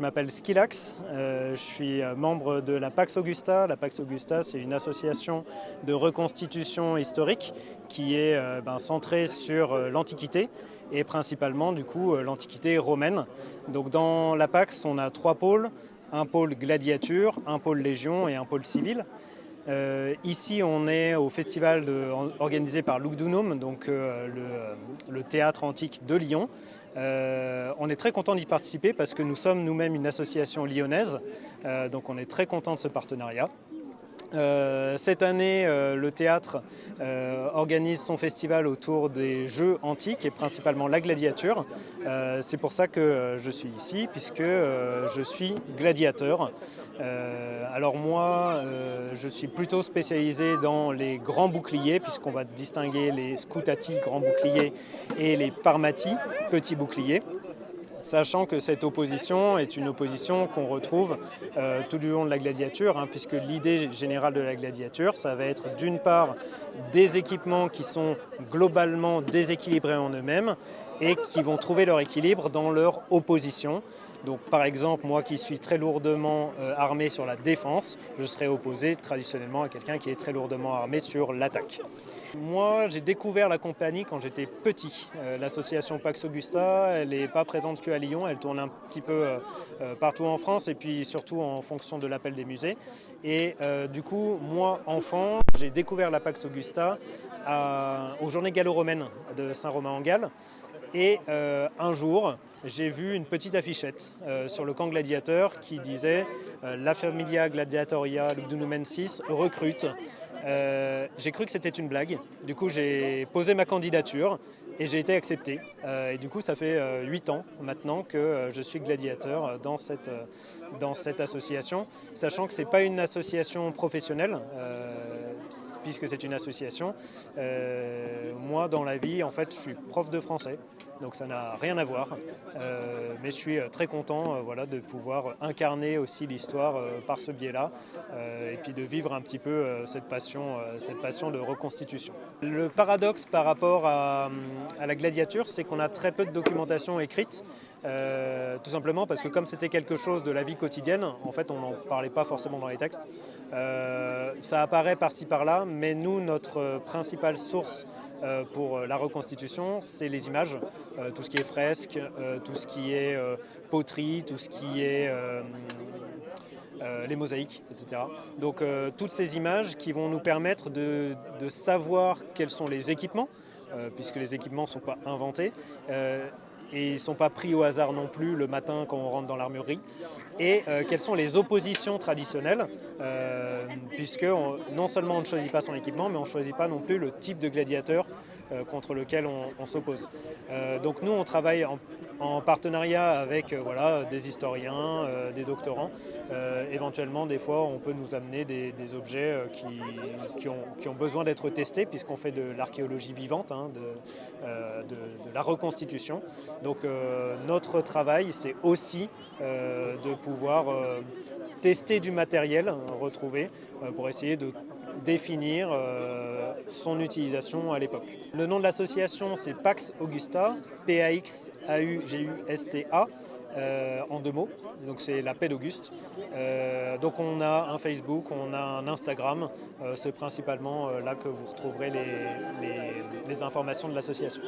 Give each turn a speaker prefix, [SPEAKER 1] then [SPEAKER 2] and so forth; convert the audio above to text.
[SPEAKER 1] Je m'appelle Skilax, euh, je suis membre de la Pax Augusta. La Pax Augusta, c'est une association de reconstitution historique qui est euh, ben, centrée sur euh, l'Antiquité et principalement du coup l'Antiquité romaine. Donc dans la Pax, on a trois pôles, un pôle gladiature, un pôle légion et un pôle civil. Euh, ici, on est au festival organisé par Lugdunum, donc euh, le, théâtre antique de Lyon. Euh, on est très content d'y participer parce que nous sommes nous-mêmes une association lyonnaise, donc on est très content de ce partenariat. Euh, cette année, euh, le théâtre euh, organise son festival autour des jeux antiques et principalement la gladiature. C'est pour ça que je suis ici, puisque je suis gladiateur. alors moi, je suis plutôt spécialisé dans les grands boucliers, puisqu'on va distinguer les scoutati, grands boucliers, et les parmati, petits boucliers sachant que cette opposition est une opposition qu'on retrouve euh, tout du long de la gladiature, hein, puisque l'idée générale de la gladiature, ça va être d'une part des équipements qui sont globalement déséquilibrés en eux-mêmes et qui vont trouver leur équilibre dans leur opposition. Donc par exemple, moi qui suis très lourdement euh, armé sur la défense, je serais opposé traditionnellement à quelqu'un qui est très lourdement armé sur l'attaque. Moi, j'ai découvert la compagnie quand j'étais petit. Euh, l'association Pax Augusta, elle n'est pas présente qu'à Lyon, elle tourne un petit peu euh, partout en France et puis surtout en fonction de l'appel des musées. Et du coup, moi, enfant, j'ai découvert la Pax Augusta aux Journées gallo-romaines de Saint-Romain-en-Galles. Et un jour, j'ai vu une petite affichette euh, sur le camp gladiateur qui disait euh, La Familia Gladiatoria Lugdunumensis recrute. Euh, j'ai cru que c'était une blague. Du coup, j'ai posé ma candidature et j'ai été accepté. et du coup, ça fait 8 ans maintenant que je suis gladiateur dans cette, dans cette association, sachant que ce n'est pas une association professionnelle puisque c'est une association. Euh, moi, dans la vie, en fait, je suis prof de français, donc ça n'a rien à voir. Euh, mais je suis euh, très content voilà, de pouvoir incarner aussi l'histoire par ce biais-là, et puis de vivre un petit peu cette, passion, cette passion de reconstitution. Le paradoxe par rapport à, la gladiature, c'est qu'on a très peu de documentation écrite. Euh, tout simplement parce que comme c'était quelque chose de la vie quotidienne, en fait on n'en parlait pas forcément dans les textes. Euh, ça apparaît par-ci par-là, mais nous, notre principale source euh, pour la reconstitution, c'est les images, tout ce qui est fresque, tout ce qui est poterie, tout ce qui est les mosaïques, etc. Donc toutes ces images qui vont nous permettre de, de savoir quels sont les équipements, puisque les équipements ne sont pas inventés, et ils ne sont pas pris au hasard non plus le matin quand on rentre dans l'armurerie. Et euh, quelles sont les oppositions traditionnelles, euh, puisque non seulement on ne choisit pas son équipement, mais on ne choisit pas non plus le type de gladiateur contre lequel on, s'oppose. donc nous, on travaille en, partenariat avec voilà, des historiens, des doctorants. éventuellement, des fois, on peut nous amener des, objets qui, ont, besoin d'être testés, puisqu'on fait de l'archéologie vivante, hein, de, la reconstitution. Donc euh, notre travail, c'est aussi euh, de pouvoir euh, tester du matériel retrouvé pour essayer de définir son utilisation à l'époque. Le nom de l'association, c'est Pax Augusta, P-A-X-A-U-G-U-S-T-A. en deux mots, donc c'est la paix d'Auguste. donc on a un Facebook, on a un Instagram, c'est principalement là que vous retrouverez les informations de l'association.